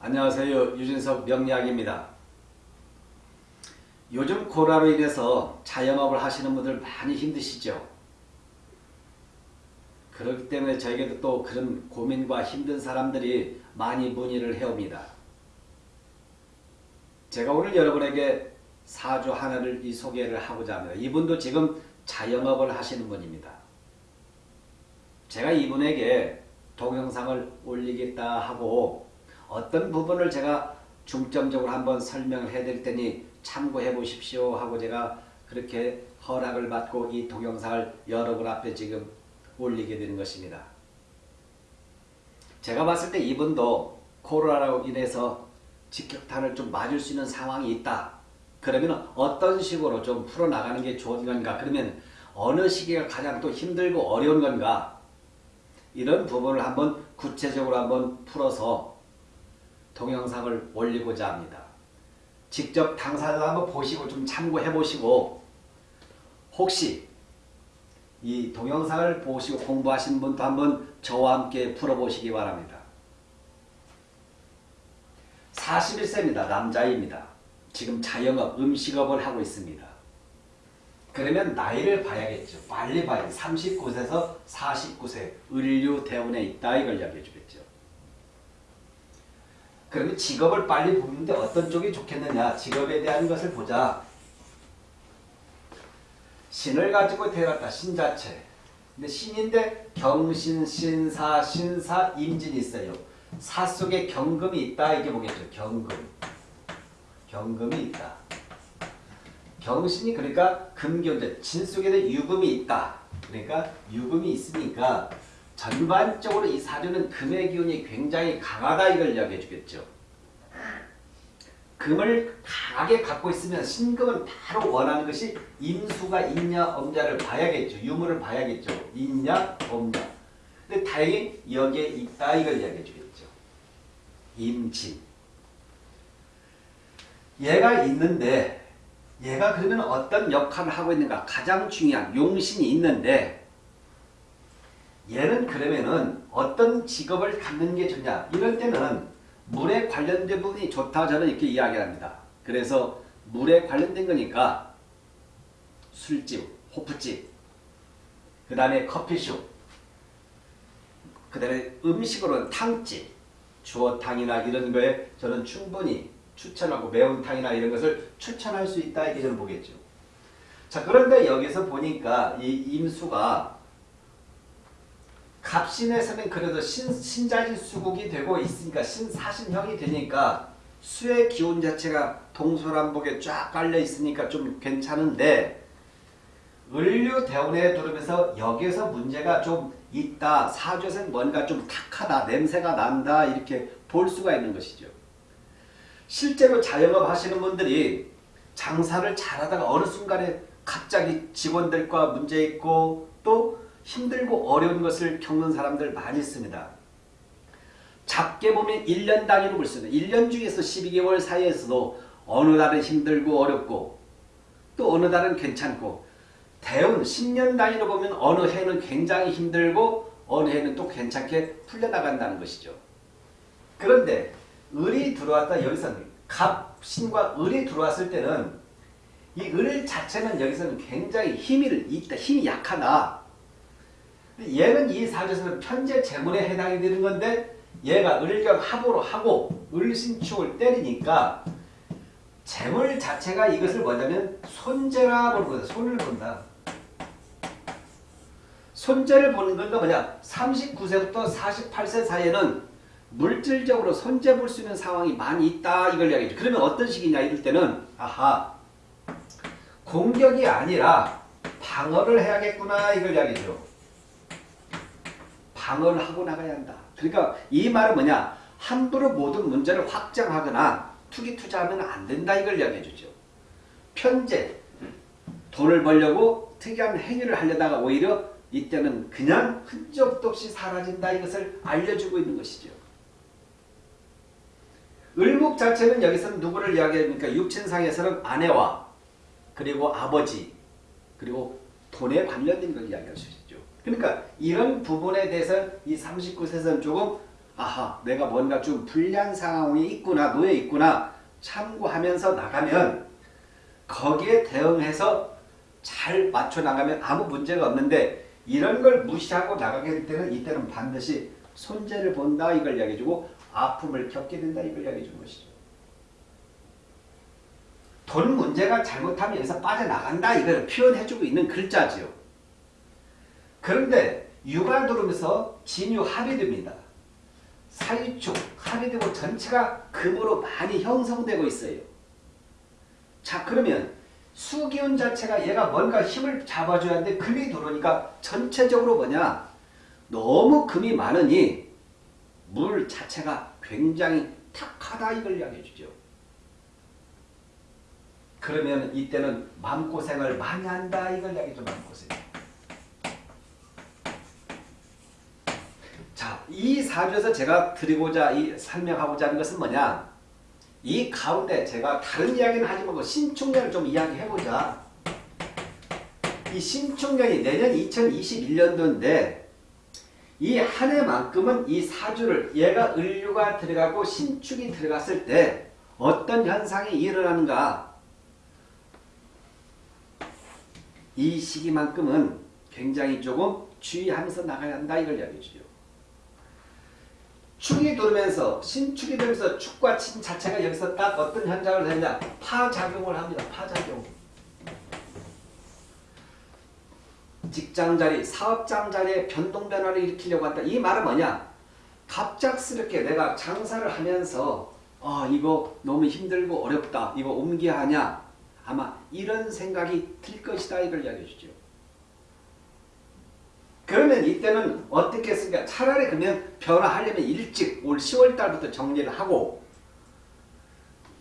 안녕하세요. 유진석 명리학입니다. 요즘 코로나로 인해서 자영업을 하시는 분들 많이 힘드시죠? 그렇기 때문에 저에게도 또 그런 고민과 힘든 사람들이 많이 문의를 해옵니다. 제가 오늘 여러분에게 사주 하나를 이 소개를 하고자 합니다. 이분도 지금 자영업을 하시는 분입니다. 제가 이분에게 동영상을 올리겠다 하고 어떤 부분을 제가 중점적으로 한번 설명을 해드릴 테니 참고해 보십시오 하고 제가 그렇게 허락을 받고 이 동영상을 여러분 앞에 지금 올리게 되는 것입니다. 제가 봤을 때 이분도 코로나로 인해서 직격탄을 좀 맞을 수 있는 상황이 있다. 그러면 어떤 식으로 좀 풀어나가는 게 좋은 건가? 그러면 어느 시기가 가장 또 힘들고 어려운 건가? 이런 부분을 한번 구체적으로 한번 풀어서 동영상을 올리고자 합니다. 직접 당사자도 한번 보시고 좀 참고해 보시고 혹시 이 동영상을 보시고 공부하신 분도 한번 저와 함께 풀어보시기 바랍니다. 41세입니다. 남자입니다. 지금 자영업, 음식업을 하고 있습니다. 그러면 나이를 봐야겠죠. 빨리 봐야 39세에서 49세 을류 대운에 있다 이걸 이야기해 주겠죠. 그러면 직업을 빨리 보는데 어떤 쪽이 좋겠느냐 직업에 대한 것을 보자. 신을 가지고 태어났다. 신 자체. 근데 신인데 경신, 신사, 신사, 임진이 있어요. 사 속에 경금이 있다 이게 보겠죠. 경금. 경금이 있다. 경신이 그러니까 금경제, 진 속에는 유금이 있다. 그러니까 유금이 있으니까 전반적으로 이 사주는 금의 기운이 굉장히 강하다 이걸 이야기해 주겠죠. 금을 강하게 갖고 있으면 신금은 바로 원하는 것이 임수가 있냐 없냐를 봐야겠죠. 유무를 봐야겠죠. 있냐 없냐. 근데 다행히 여기에 있다 이걸 이야기해 주겠죠. 임진. 얘가 있는데 얘가 그러면 어떤 역할을 하고 있는가 가장 중요한 용신이 있는데 얘는 그러면은 어떤 직업을 갖는 게 좋냐 이럴 때는 물에 관련된 부분이 좋다 저는 이렇게 이야기합니다. 그래서 물에 관련된 거니까 술집, 호프집, 그 다음에 커피숍, 그 다음에 음식으로는 탕집, 주어탕이나 이런 거에 저는 충분히 추천하고 매운탕이나 이런 것을 추천할 수 있다 이렇게 저는 보겠죠. 자 그런데 여기서 보니까 이 임수가 갑신에서는 그래도 신, 신자진 수국이 되고 있으니까 신사신형이 되니까 수의 기운 자체가 동서남북에 쫙 깔려 있으니까 좀 괜찮은데 을류 대운에 들으면서 여기에서 문제가 좀 있다. 사주에서는 뭔가 좀 탁하다. 냄새가 난다. 이렇게 볼 수가 있는 것이죠. 실제로 자영업 하시는 분들이 장사를 잘하다가 어느 순간에 갑자기 직원들과 문제 있고 또 힘들고 어려운 것을 겪는 사람들 많이 있습니다. 작게 보면 1년 단위로 볼 수 있는 1년 중에서 12개월 사이에서도 어느 달은 힘들고 어렵고 또 어느 달은 괜찮고 대운 10년 단위로 보면 어느 해는 굉장히 힘들고 어느 해는 또 괜찮게 풀려나간다는 것이죠. 그런데 을이 들어왔다 여기서는 갑신과 을이 들어왔을 때는 이 을 자체는 여기서는 굉장히 힘이 있다. 힘이 약하다. 얘는 이 사주에서는 편제 재물에 해당이 되는 건데 얘가 을경 합으로 하고 을신축을 때리니까 재물 자체가 이것을 뭐냐면 손재라 보는 거다. 손을 본다. 손재를 보는 건가 뭐냐 39세부터 48세 사이에는 물질적으로 손재 볼 수 있는 상황이 많이 있다 이걸 이야기죠. 그러면 어떤 식이냐 이럴 때는 아하 공격이 아니라 방어를 해야겠구나 이걸 이야기죠. 방어를 하고 나가야 한다. 그러니까 이 말은 뭐냐 함부로 모든 문제를 확장하거나 투기 투자하면 안 된다 이걸 이야기해 주죠. 편제 돈을 벌려고 특이한 행위를 하려다가 오히려 이때는 그냥 흔적도 없이 사라진다 이것을 알려주고 있는 것이죠. 을목 자체는 여기서는 누구를 이야기합니까? 육친상에서는 아내와 그리고 아버지 그리고 돈에 관련된 걸 이야기할 수 있죠. 그러니까 이런 부분에 대해서 이 39세는 조금 아하 내가 뭔가 좀 불리한 상황이 있구나 놓여 있구나 참고하면서 나가면 거기에 대응해서 잘 맞춰 나가면 아무 문제가 없는데 이런 걸 무시하고 나가게 될 때는 이때는 반드시 손재를 본다 이걸 이야기해주고 아픔을 겪게 된다 이걸 이야기해주는 것이죠. 돈 문제가 잘못하면 여기서 빠져나간다 이걸 표현해주고 있는 글자지요. 그런데 들어오면서 진유 합이 됩니다. 사유축 합이 되고 전체가 금으로 많이 형성되고 있어요. 자 그러면 수기운 자체가 얘가 뭔가 힘을 잡아줘야 하는데 금이 들어오니까 전체적으로 뭐냐 너무 금이 많으니 물 자체가 굉장히 탁하다 이걸 이야기해 주죠. 그러면 이때는 마음고생을 많이 한다 이걸 이야기해 줘 마음고생. 자, 이 사주에서 제가 드리고자 이 설명하고자 하는 것은 뭐냐? 이 가운데 제가 다른 이야기는 하지 말고 신축년을 좀 이야기해보자. 이 신축년이 내년 2021년도인데 이 한 해만큼은 이 사주를 얘가 을류가 들어가고 신축이 들어갔을 때 어떤 현상이 일어나는가 이 시기만큼은 굉장히 조금 주의하면서 나가야 한다 이걸 이야기해 주죠. 축이 돌면서 신축이 되면서 축과 친 자체가 여기서 딱 어떤 현상을 하느냐 파작용을 합니다. 파작용. 직장 자리, 사업장 자리에 변동 변화를 일으키려고 한다. 이 말은 뭐냐? 갑작스럽게 내가 장사를 하면서 아 이거 너무 힘들고 어렵다. 이거 옮겨야 하냐? 아마 이런 생각이 들 것이다. 이걸 이야기해 주죠. 그러면 이때는 어떻게 했습니까? 차라리 그러면 변화하려면 일찍 올 10월 달부터 정리를 하고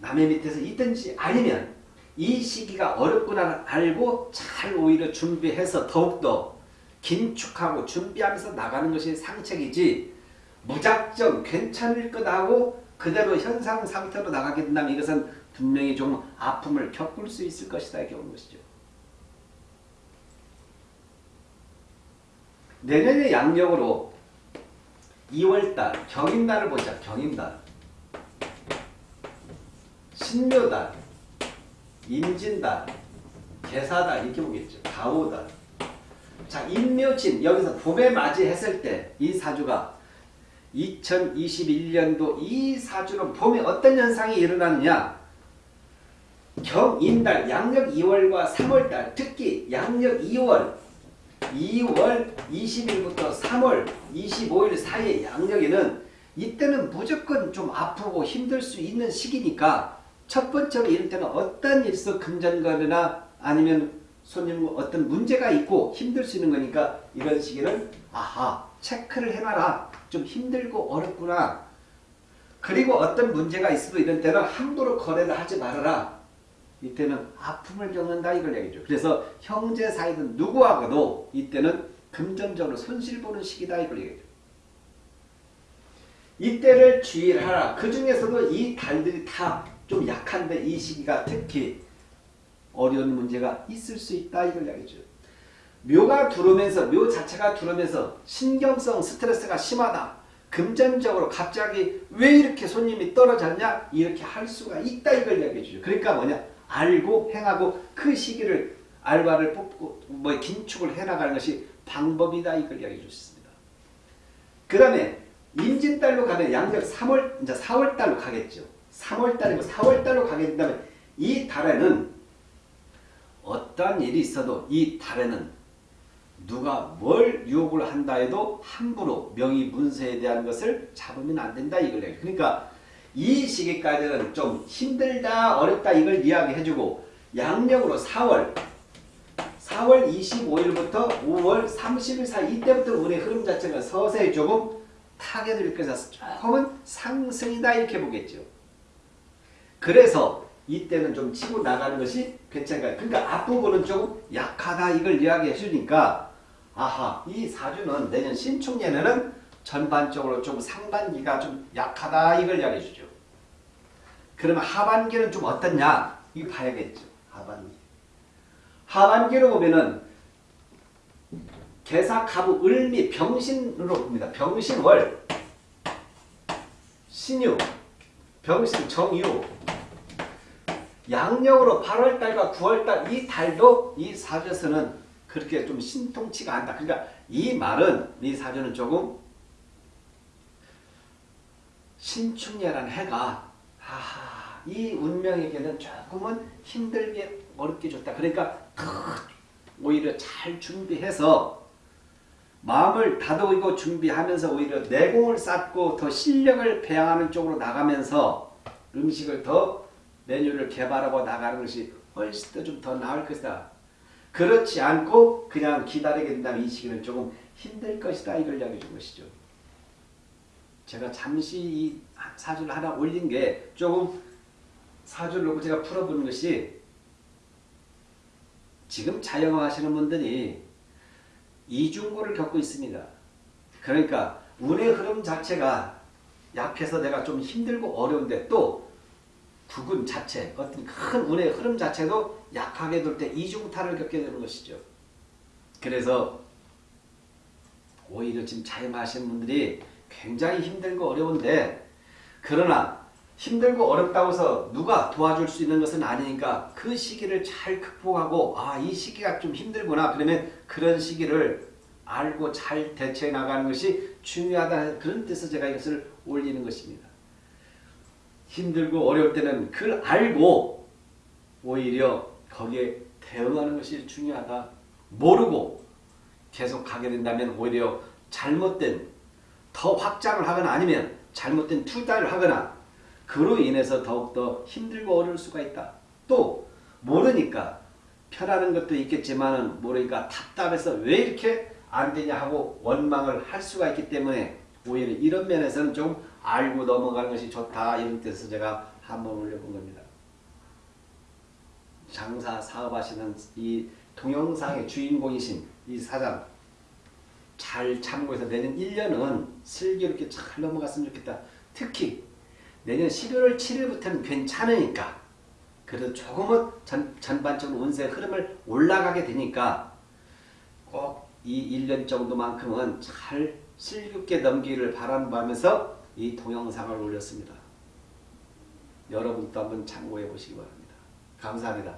남의 밑에서 있든지 아니면 이 시기가 어렵구나 알고 잘 오히려 준비해서 더욱더 긴축하고 준비하면서 나가는 것이 상책이지 무작정 괜찮을 거다고 그대로 현상 상태로 나가게 된다면 이것은 분명히 좀 아픔을 겪을 수 있을 것이다 이렇게 보는 것이죠. 내년의 양력으로 2월달 경인달을 보자. 경인달 신묘달 임진달 개사달 이렇게 보겠죠. 가오달 자 임묘진 여기서 봄에 맞이했을 때 이 사주가 2021년도 이 사주는 봄에 어떤 현상이 일어나느냐 경인달 양력 2월과 3월달 특히 양력 2월 2월 20일부터 3월 25일 사이의 양력에는 이때는 무조건 좀 아프고 힘들 수 있는 시기니까 첫 번째로 이럴 때는 어떤 일서 금전거래나 아니면 손님 어떤 문제가 있고 힘들 수 있는 거니까 이런 시기는 아하 체크를 해놔라. 좀 힘들고 어렵구나. 그리고 어떤 문제가 있어도 이런 때는 함부로 거래를 하지 말아라 이때는 아픔을 겪는다 이걸 얘기죠. 그래서 형제 사이든 누구하고도 이때는 금전적으로 손실보는 시기다 이걸 얘기죠. 이때를 주의를 하라. 그 중에서도 이 달들이 다 좀 약한데 이 시기가 특히 어려운 문제가 있을 수 있다 이걸 얘기죠. 묘가 들어오면서 묘 자체가 들어오면서 신경성 스트레스가 심하다. 금전적으로 갑자기 왜 이렇게 손님이 떨어졌냐 이렇게 할 수가 있다 이걸 얘기해 주죠. 그러니까 뭐냐 알고 행하고 그 시기를 알바를 뽑고 뭐 긴축을 해나가는 것이 방법이다 이걸 이야기해 주셨습니다. 그 다음에 임진달로 가면 양력 3월 이제 4월달로 가겠죠. 3월달이고 4월달로 가게 된다면 이 달에는 어떠한 일이 있어도 이 달에는 누가 뭘 유혹을 한다 해도 함부로 명의 문서에 대한 것을 잡으면 안 된다 이걸 얘기해. 그러니까 이 시기까지는 좀 힘들다 어렵다 이걸 이야기해주고 양력으로 4월 4월 25일부터 5월 30일 사이 이때부터 운의 흐름 자체가 서서히 조금 타겟을 일으켜서 조금은 상승이다 이렇게 보겠죠. 그래서 이때는 좀 치고 나가는 것이 괜찮을까요? 그러니까 앞부분은 조금 약하다 이걸 이야기해 주니까 아하 이 사주는 내년 신축년에는 전반적으로 좀 상반기가 좀 약하다 이걸 이야기해 주죠. 그러면 하반기는 좀 어떻냐? 이거 봐야겠죠. 하반기. 하반기로 보면은 개사, 가부, 을미, 병신으로 봅니다. 병신월. 신유, 병신, 정유. 양력으로 8월달과 9월달 이 달도 이 사주에서는 그렇게 좀 신통치가 않다. 그러니까 이 말은 이 사주는 조금 신축년한 해가 하하, 이 운명에게는 조금은 힘들게 어렵게 줬다. 그러니까 더 오히려 잘 준비해서 마음을 다독이고 준비하면서 오히려 내공을 쌓고 더 실력을 배양하는 쪽으로 나가면서 음식을 더 메뉴를 개발하고 나가는 것이 훨씬 더 좀 더 나을 것이다. 그렇지 않고 그냥 기다리게 된다면 이 시기는 조금 힘들 것이다. 이걸 이야기해 준 것이죠. 제가 잠시 이 사주를 하나 올린 게 조금 사주를 놓고 제가 풀어보는 것이 지금 자영업 하시는 분들이 이중고를 겪고 있습니다. 그러니까 운의 흐름 자체가 약해서 내가 좀 힘들고 어려운데 또 부근 자체 어떤 큰 운의 흐름 자체도 약하게 둘때 이중타를 겪게 되는 것이죠. 그래서 오히려 지금 자영하시는 분들이 굉장히 힘들고 어려운데 그러나 힘들고 어렵다고 해서 누가 도와줄 수 있는 것은 아니니까 그 시기를 잘 극복하고 아 이 시기가 좀 힘들구나 그러면 그런 시기를 알고 잘 대처해 나가는 것이 중요하다 그런 뜻에서 제가 이것을 올리는 것입니다. 힘들고 어려울 때는 그걸 알고 오히려 거기에 대응하는 것이 중요하다. 모르고 계속 가게 된다면 오히려 잘못된 더 확장을 하거나 아니면 잘못된 투자를 하거나 그로 인해서 더욱더 힘들고 어려울 수가 있다. 또 모르니까 편하는 것도 있겠지만 모르니까 답답해서 왜 이렇게 안 되냐 하고 원망을 할 수가 있기 때문에 오히려 이런 면에서는 좀 알고 넘어가는 것이 좋다 이런 뜻에서 제가 한번 올려본 겁니다. 장사 사업하시는 이 동영상의 주인공이신 이 사장 잘 참고해서 내년 1년은 슬기롭게 잘 넘어갔으면 좋겠다. 특히 내년 11월 7일부터는 괜찮으니까 그래도 조금은 전, 전반적으로 운세 흐름을 올라가게 되니까 꼭 이 1년 정도만큼은 잘 슬기롭게 넘기기를 바라면서 이 동영상을 올렸습니다. 여러분도 한번 참고해 보시기 바랍니다. 감사합니다.